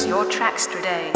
your tracks today.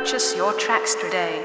purchase your tracks today.